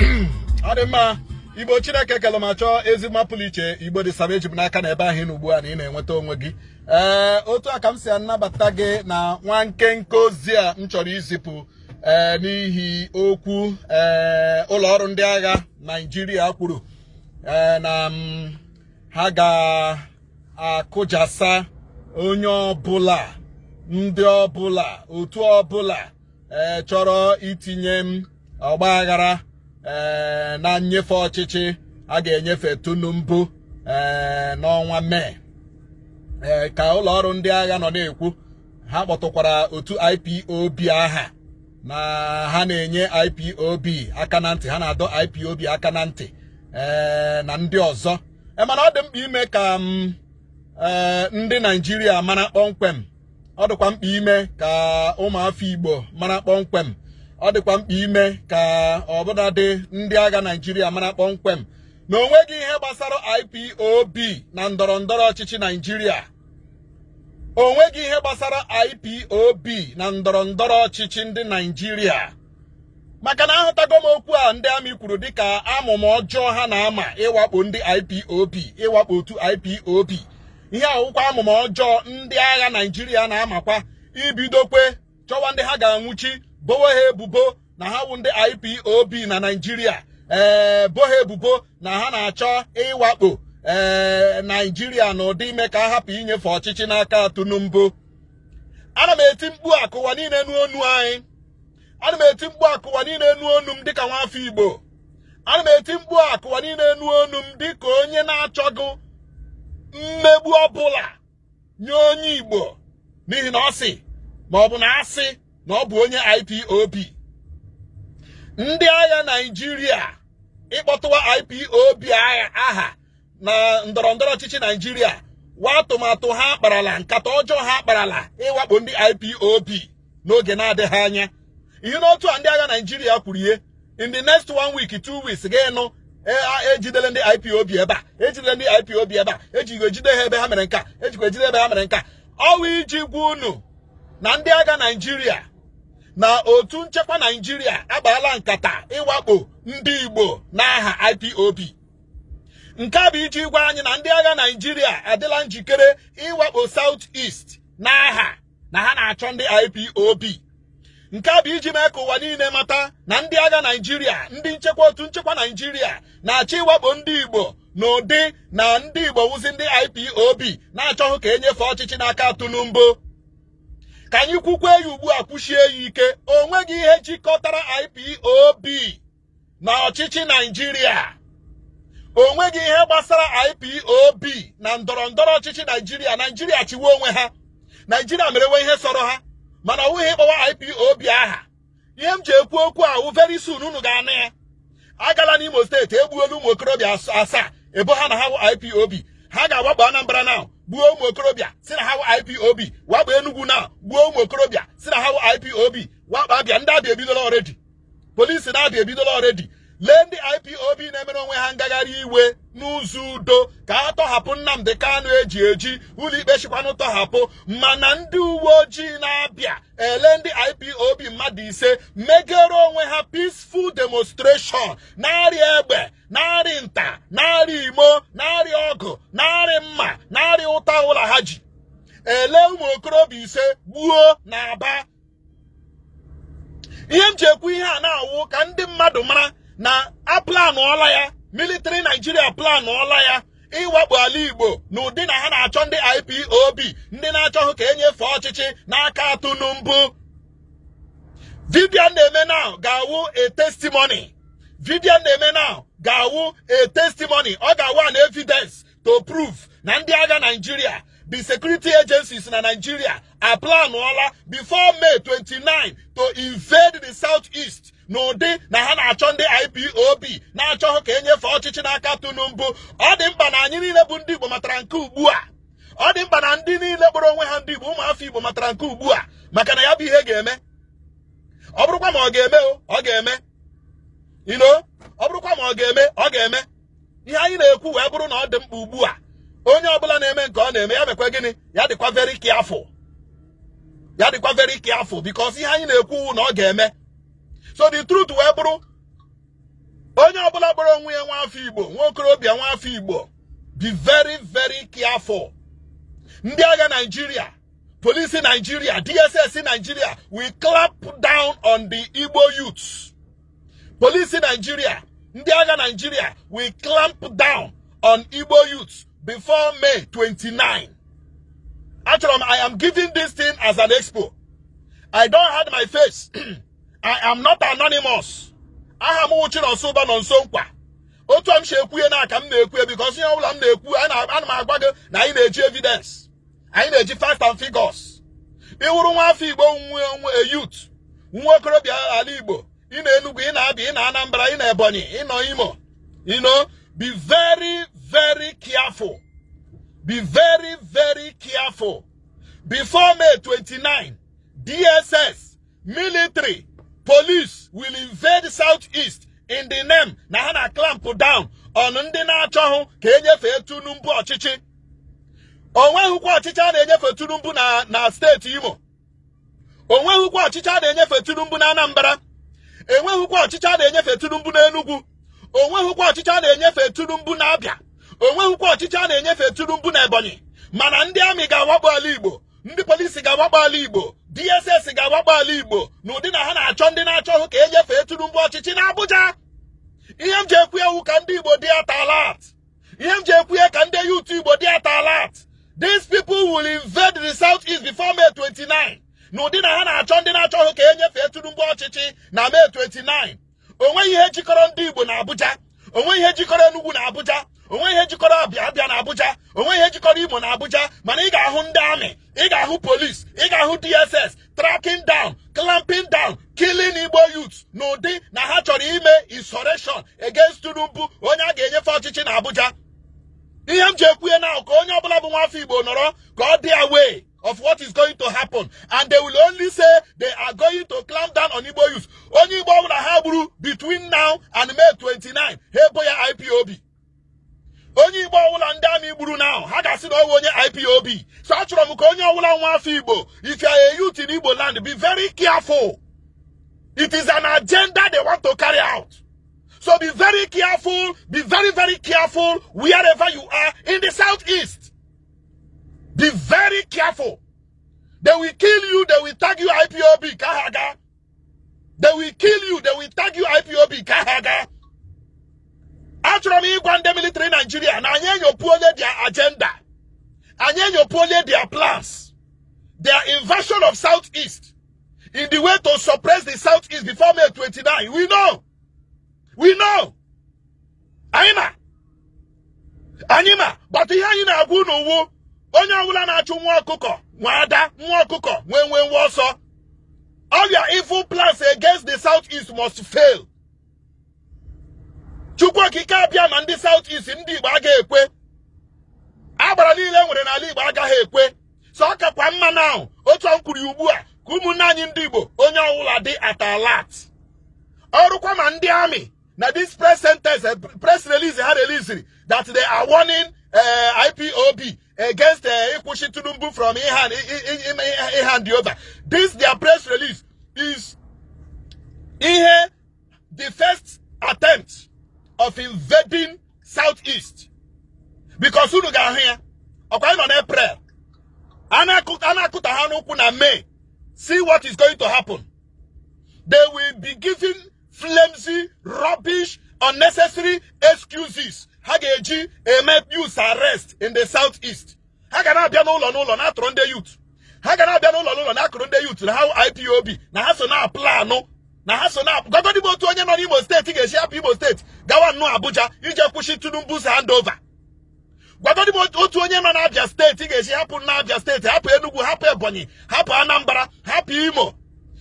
ọ dị mma igbo chineke kele ma chọọ ezi mma pụrụ iche igbo dị saba eji m n'aka na ebe ahụ nọ ugbu a na ị na-enweta onwe gị. Ee otu a ka m si anabata gị na nwa nkenke ozi a m chọrọ izipụ ee n'ihi okwu ee ụlọ ọrụ ndị agha naijiria kwuru ee na ha ga-akụjasa onye ọbụla ndị ọbụla otu ọbụla ee chọrọ itinye m ọgba aghara. Ee na nnyefe ọchịchị a ga-enyefe Tinubu ee n'ọnwa mee. Ee ka ụlọ ọrụ ndị agha nọ na-ekwu ha kpọtụkwara otu IPOB aha na ha na-enye IPOB aka na ntị ha na-adọ IPOB aka na ntị ee na ndị ọzọ. Mana ọ dị mkpa ime ka m ee ndị Naijiria mara kpọmkwem. Ọ dịkwa mkpa ime ka ụmụafọ Igbo mara kpọmkwem. Ọ dịkwa mkpa ime ka ọbụladị ndị agha Naijiria mara kpọmkwem. Na o ihe gbasara IPOB na ndọrọ ndọrọ ọchịchị Naijiria o ihe gbasara IPOB na ndọrọ ndọrọ ọchịchị ndị Naijiria maka na ahụtago m okwu a ndị amị kwuru dịka amụma ọjọọ ha na-ama ịwakpo ndị IPOB ịwakpo otu IPOB ihe awụkwa amụma ọjọọ ndị agha Naijiria na-amakwa. Ibidokwe chọwa ndị ha ga-anwụchi bowe ha ebubo na ha wụ ndị IPOB na Naijiria ee bo ha ebubo na ha na-achọ ịwakpo ee Naijiria na ụdị ime ka a hapụ inyefe ọchịchị n'aka Tinubu. Ana m eti mkpu akụwa niile n'onu anyị. Ana m eti mkpu akụwa niile n'onu m dịka nwafọ Igbo. Ana m eti mkpu akụwa niile n'onu m dịka onye na-achọghị mmegbu ọbụla nye onye Igbo. N'ihi na ọ sị ma na asị na ọ bụ onye IPOB ndị agha Naijiria ịkpọtụwa IPOB aha na ndọrọ ndọrọ ọchịchị Naijiria wa atụmatụ ha kparala nkata ọjọọ ha kparala ịwakpo ndị IPOB n'oge na-adịghị anya. Ihe n'otu a ndị agha Naijiria kwuru ihe in the next one week two weeks ga-enụ ejidele ndị IPOB ebe a ejidele ndị IPOB ebe a ejikwa ejide ha ebe ha mere nka ejikwa ejide ebe ha mere nka. Ọwụ iji gwa unu na ndị agha Naijiria na otu nchekwa Naijiria agbaala nkata ịwakpo ndị Igbo n'aha IPOB nke a bụ iji gwa anyị na ndị agha Naijiria adịla njikere ịwakpo South East n'aha na ha na-achọ ndị IPOB nke a bụ iji mee ka ụwa niile mata na ndị agha Naijiria ndị nchekwa otu nchekwa Naijiria na-achọ ịwakpo ndị Igbo n'ụdị na ndị Igbo wụzi ndị IPOB na-achọghị ka enyefe ọchịchị n'aka Tinubu ka anyị kwukwe ya ugbu a kwuchie ya ike. O nweghị ihe jikọtara IPOB na ọchịchị Naijiria o nweghị ihe gbasara IPOB na ndọrọ ndọrọ ọchịchị Naijiria Naijiria chiwe onwe ha. Naijiria merewe ihe sọrọ ha. Mana ọ wụghị ịkpọwa IPOB aha. Ihe m ji ekwu okwu ahụ very soon unu ga-anụ ya. Agala n'Imo steeti egbuola ụmụ okorobịa asaa ebo ha na ha IPOB ha ga-awakpo Anambra na gbuo ụmụ okorobịa si na ha IPOB wakpo Enugu na gbuo ụmụ okorobịa si na ha IPOB wakpo Abịa ndị Abịa ebidola ọredi polisi na Abịa ebidola ọredi lee ndị IPOB na-emere onwe ha ngagharị iwe n'ụzọ udo ka ha tọhapụ Nnamdi Kanu eji eji ụlọikpe chịkwanụ tọhapụ. Mana ndị uwe ojii na-abịa ele ndị IPOB mmadụ ise megere onwe ha peaceful demonstration. Na-arịa egbe na-arị nta na-arị imo na-arị ọgụ na-arị mma na-arị ụta ụlọ ha ji. Ele ụmụ okorobịa ise gbuo na aba. Ihe m ji ekwu ihe a na-awụ ka ndị mmadụ mara na aplanụọla ya military Nigeria planụọla ya ịwakpo ala Igbo n'ụdị na ha na-achọ ndị IPOB ndị na-achọghị ka enyefe ọchịchị n'aka Tinubu Vivian na-eme now ga-awụ a testimony. Na-eme now ga-awụ a testimony. Ọ ga-awụ an evidence to prove na ndị agha Nigeria the security agencies na Nigeria aplanụọla before May 29 to invade the southeast n'ụdị na ha na-achọ ndị IPOB na-achọghị ka enyefe ọchịchị n'aka Tinubu ọ dị mkpa na anyị niile bụ ndị Igbo matara nke ugbu a. Ọ dị mkpa na ndị niile kpọrọ onwe ha ndị Igbo ụmụafọ Igbo matara nke ugbu a. Maka na ya bụ ihe ga-eme. Ọ bụrụkwa ma ọ ga-eme ọ ga-eme. Ino ọ bụrụkwa ma ọ ga-eme ọ ga-eme. Ihe anyị na-ekwu wee bụrụ na ọ dị mkpa ugbu a. Onye ọbụla na-eme nke ọ na-eme ya mekwa gịnị? Ya dịkwa very careful. Ya dịkwa very careful because ihe anyị na-ekwu na ọ ga-eme. So the truth wee bụrụ onye ọbụla kpọrọ onwe ya nwa afọ igbo nwa okorobịa nwa afọ igbo be very very careful. Ndị agha naijiria polisi naijiria dss naijiria will clamp down on the igbo youths. Polisi naijiria ndị agha naijiria will clamp down on igbo youths before may 29 achọrọ m i am giving this thing as an expo. I don't hide my face i am not anonymous. Aha m wụchi n'ọsụba nọ nso nkwa. Otu m si ekwuye na aka m na-ekwuye because ihe ọbụla m na-ekwu ana m agwa gị na anyị na-eji evidence. Anyị na-eji facts and figures. Ịwụrụ nwa afọ igbo nwe youth nwa okorobịa ala igbo ị na Enugu ị na-abịa ị na Anambra ị na Ebonyi ị nọ Imo you know? Be very very careful. Be very very careful. Before May 29 DSS military police will invade southeast in the name na ha na clamp down on ndị na-achọghị ka enyefee Tinubu ọchịchị. Onweghịkwa ọchịchị a na-enyefe Tinubu na na steeti Imo. Onweghịkwa ọchịchị a na-enyefe Tinubu na Anambra. Enweghịkwa ọchịchị a na-enyefe Tinubu na Enugu. Onweghịkwa ọchịchị a na-enyefe Tinubu na Abịa onweghịkwa ọchịchị a na-enyefe Tinubu na Ebonyi. Mana ndị amị ga-awakpo ala Igbo ndị polisi ga-awakpo ala Igbo DSS ga-awakpo ala Igbo n'ụdị na ha na-achọ ndị na-achọghị ka enyefee Tinubu ọchịchị na Abuja ihe m ji ekwu ewu ka ndị Igbo dị atalat ihe m ji ekwu ya ka ndị yutu Igbo dị atalat these people will invade the southeast before May 29 n'ụdị na ha na-achọ ndị na-achọghị ka enyefee Tinubu ọchịchị na May 29 o nweghị ihe jikọrọ ndị Igbo na Abuja o nweghị ihe jikọrọ Enugu na Abuja onweghị ihe jikọrọ Abịa Abịa na Abuja. Onweghị ihe jikọrọ Imo na Abuja. Mana ị ga-ahụ ndị amị ị ga-ahụ polis ị ga-ahụ DSS tracking down clamping down killing Igbo youths. N'ụdị na ha chọrọ ime insurrection against Tinubu onye a ga-enyefe ọchịchị na Abuja. Ihe m ji ekwuye na ka onye ọbụla bụ nwafọ Igbo nọrọ ka ọ dị away of what is going to happen. And they will only say they are going to clamp down on Igbo youth onye Igbo ọbụla ha gburu between now and May 29 ha ebo ya IPOB onye Igbo ọbụla ndị amị gburu ga-asị na onye IPOB so achọrọ m ka onye nwa Igbo if you are a youth in Igbo land be very careful. It is an agenda they want to carry out. So be very careful be very very careful wherever you are in the southeast. Be very careful. They will kill you they will tag you IPOB kahaga. They will kill you they will tag you IPOB kahaga. Achọrọ m ịgwa military Nigeria na anyị enyopuole their agenda anyị enyopuole their plans. Their invasion of southeast. In the way to suppress the southeast before May 29 we know. We know. Anyị ma anyị ma but ihe anyị na-agwa unu wu onye ọbụla na-achụ nwa ọkụkọ nwa ada nwa ọkụkọ nwee all your evil plans against the southeast must fail. Chukwu okike abịa ndị southeast ndị igbo ekwe agbara niile nwere n'ala igbo agaghị ekwe. So ọ kakwa mma na ahụ otu m kwuru ugbu a ka ụmụnne anyị ndị igbo onye ọbụla dị at alert ọrụkwa ma ndị amị na this press sentence uh, press ha released that they are warning uh, IPOB against uh, Ikushi Tinubu from Ihan over. This their press release is ihe the first attempt of invading southeast. Because unu ga-ahụ ya. Ọkwa nọ n'April a na-akụta ha n'ụkwụ na May. See what is going to happen. They will be giving flimsy rubbish unnecessary excuses. Ha ga-eji eme youth arrest in the southeast. Ha ga na-abịa n'ụlọ n'ụlọ na-atụrụ ndị youth. Ha ga na-abịa n'ụlọ n'ụlọ na-akụrụ ndị youth na ha IPOB na ha so na planụ na ha so na gọgọdịbụ otu onye nọ n'Imo steeti ga-esi hapụ Imo steeti gawa nnụ Abuja ije kwụsị Tinubu's handover otu onye nọ steeti ga-esi hapụ steeti hapụ hapụ Ebonyi hapụ Anambra hapụ Imo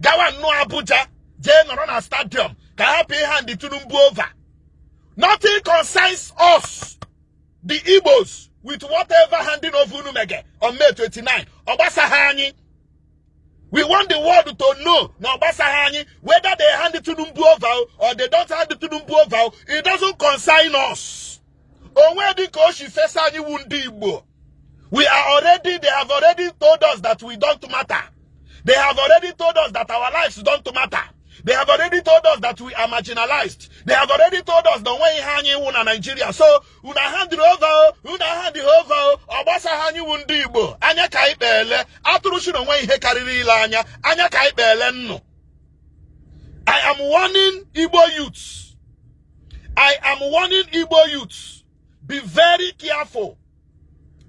gawa Abuja jee nọrọ na ka hapụ ihe ndị over. Nothing concerns us the Igbos with whatever handing of unu mege on May 29 ọ gbasaghị anyị. We want the world to know na ọ anyị whether they hand Tinubu over or they don't hand Tinubu over it doesn't concern us wu we are already they have already told us that we don't matter they have already told us that our lives don't matter They have already told us that we are marginalized. They have already told us the way anyị wụ na Nigeria. So, una hand over, una hand over, ọgbasa ha anyị wụ ndị Igbo. Anya ka anyị kpeele, atụrụ shi na onwe ihe anya, anya ka anyị kpeele nnụ. I am warning Igbo youths. I am warning Igbo youths. Be very careful.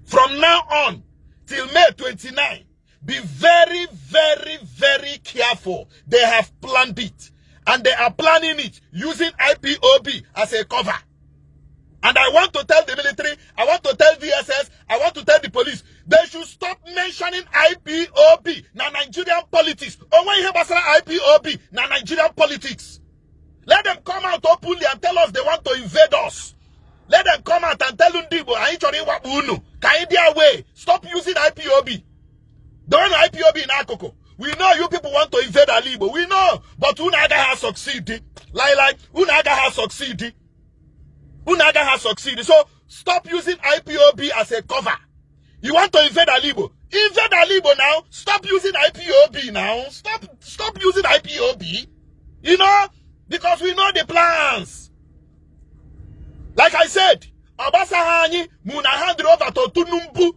From now on till May 29, be very, very, very careful. They have planned it. And they are planning it using IPOB as a cover. And I want to tell the military, I want to tell Succeeded. Unaga has succeeded. So, stop using IPOB as a cover. You want to invade Alibo. Invade Alibo now. Stop using IPOB now. Stop, stop using IPOB. You know, because we know the plans. Like I said, Obasahani, Muna hand it over to Tunumbu.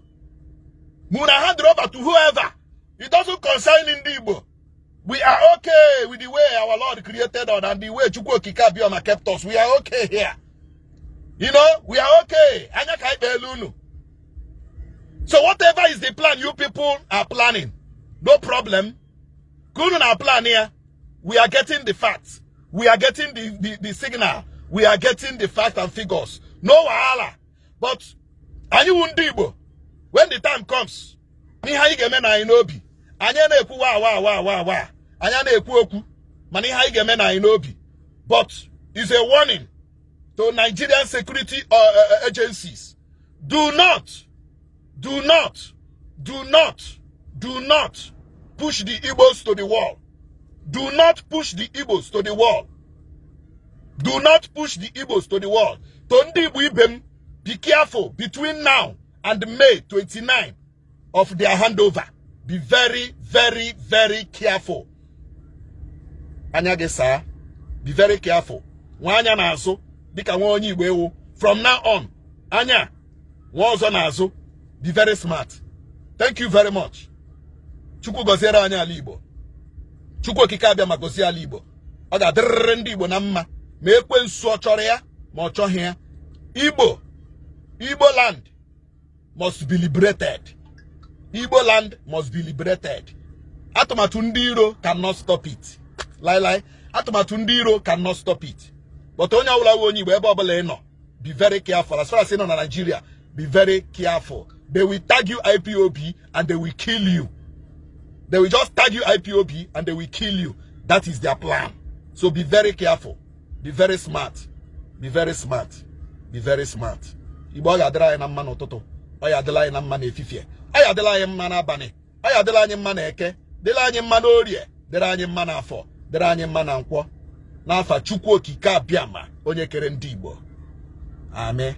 Muna hand it over to whoever. It doesn't concern Indibo. With the way our Lord created us and the way Chukwu Kikabioma kept us. We are okay here. You know, we are okay. Anya. So whatever is the plan you people are planning, no problem. Kunu our plan here. We are getting the facts. We are getting the, the, the signal. We are getting the facts and figures. No wahala. But anyị when the time comes n'ihe anyị na anyị n'obi anyị na-ekwu wa wa wa wa wa anyị na-ekwu okwu mana ihe anyị ga-eme na anyị n'obi but is a warning to Nigerian security uh, uh, agencies. Do not do not do not do not push the Igbos to the wall. Do not push the Igbos to the wall. Do not push the Igbos to the wall. To ndị Igbo ibe m be careful between now and May 29 of their handover. Be very, very, very careful. Anya gị saa. Be very careful. Nwa anya na-azụ dịka nwa onye Igbo ewu. From now on, anya nwa ọzọ na-azụ. Be very smart. Thank you very much. Chukwu gọziere anyị ala Igbo. Chukwu okike abịa ma gọzie ala Igbo. Ọ ga-adịrịrị ndị Igbo na mma ma ekwensu ọ chọrọ ya ma ọ chọghị ya. Igbo Igbo land must be liberated. Igbo land must be liberated. Atụmatụ ndị iro cannot stop it. Lailai, atụmatụ ndị iro cannot stop it. But onye ọbụla nwe onye Igbo ebe ọbụla ị nọ, be very careful. As far as ị nọ na Nigeria, be very careful. They will tag you IPOB and they will kill you. They will just tag you IPOB and they will kill you. That is their plan. So be very careful. Be very smart. Be very smart. Be very smart. Igbo ọ ga-adịrị anyị na mma n'ụtụtụ ọ ya adịla anyị na mma n'efifie ọ ya adịla anyị mma n'abalị ọ adịla anyị mma n'eke dịrị anyị mma n'orie dịrị anyị mma n'afọ dịrị anyị mma na nkwọ. N'afa Chukwu okike abịama onye kere ndị Igbo. Amen.